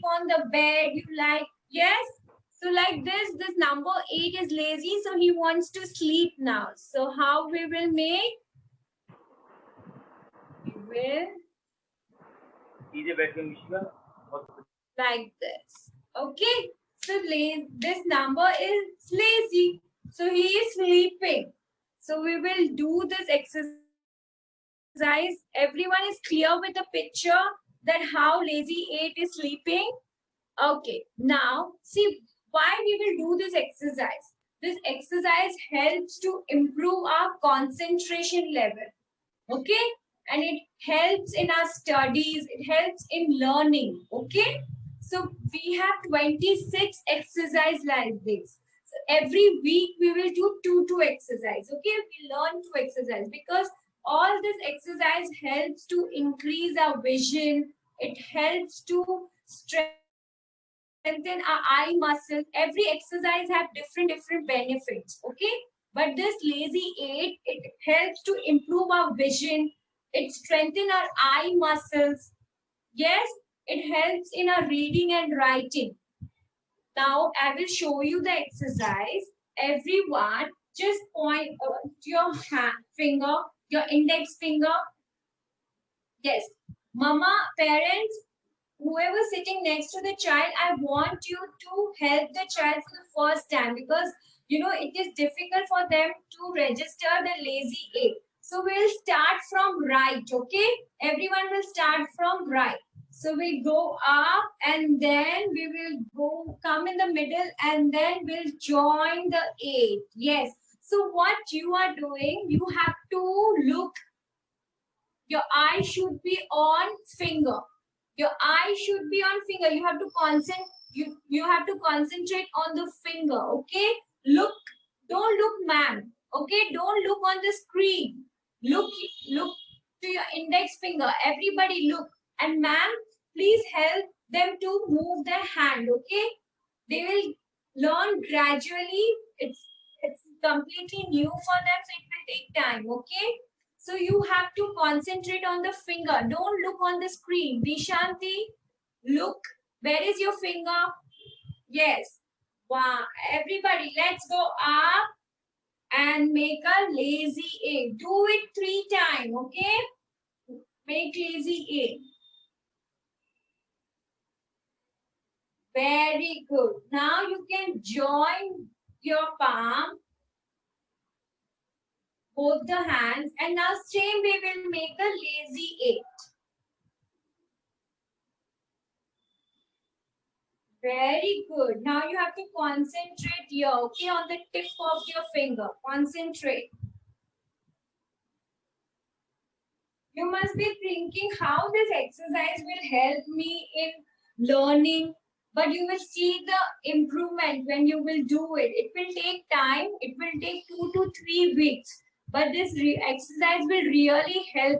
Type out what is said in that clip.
sleep on the bed. You like, yes? So like this, this number eight is lazy. So he wants to sleep now. So how we will make? We will like this. Okay. So this number is lazy. So he is sleeping. So we will do this exercise. Everyone is clear with the picture that how lazy 8 is sleeping? Okay. Now, see why we will do this exercise. This exercise helps to improve our concentration level. Okay. And it helps in our studies. It helps in learning. Okay. So we have 26 exercise like this So every week we will do two two exercise okay we learn to exercise because all this exercise helps to increase our vision. It helps to strengthen our eye muscles. Every exercise have different different benefits okay? But this lazy eight it helps to improve our vision. It strengthen our eye muscles. Yes it helps in our reading and writing. Now I will show you the exercise. Everyone just point uh, your hand, finger, your index finger. Yes, mama, parents, whoever sitting next to the child, I want you to help the child for the first time because you know it is difficult for them to register the lazy eight. So we'll start from right, okay? Everyone will start from right. So we go up and then we will go come in the middle and then we'll join the eight. Yes. So what you are doing, you have to look. Your eye should be on finger. Your eye should be on finger. You have to concentrate. You, you have to concentrate on the finger. Okay. Look. Don't look, ma'am. Okay. Don't look on the screen. Look. Look to your index finger. Everybody look. And ma'am, please help them to move their hand, okay? They will learn gradually. It's completely new for them, so it will take time, okay? So you have to concentrate on the finger. Don't look on the screen. Vishanti, look. Where is your finger? Yes. Wow. Everybody, let's go up and make a lazy eight. Do it three times, okay? Make lazy eight. Very good. Now you can join your palm, both the hands, and now same we'll make a lazy eight. Very good. Now you have to concentrate here, okay, on the tip of your finger. Concentrate. You must be thinking how this exercise will help me in learning but you will see the improvement when you will do it. It will take time. It will take two to three weeks. But this exercise will really help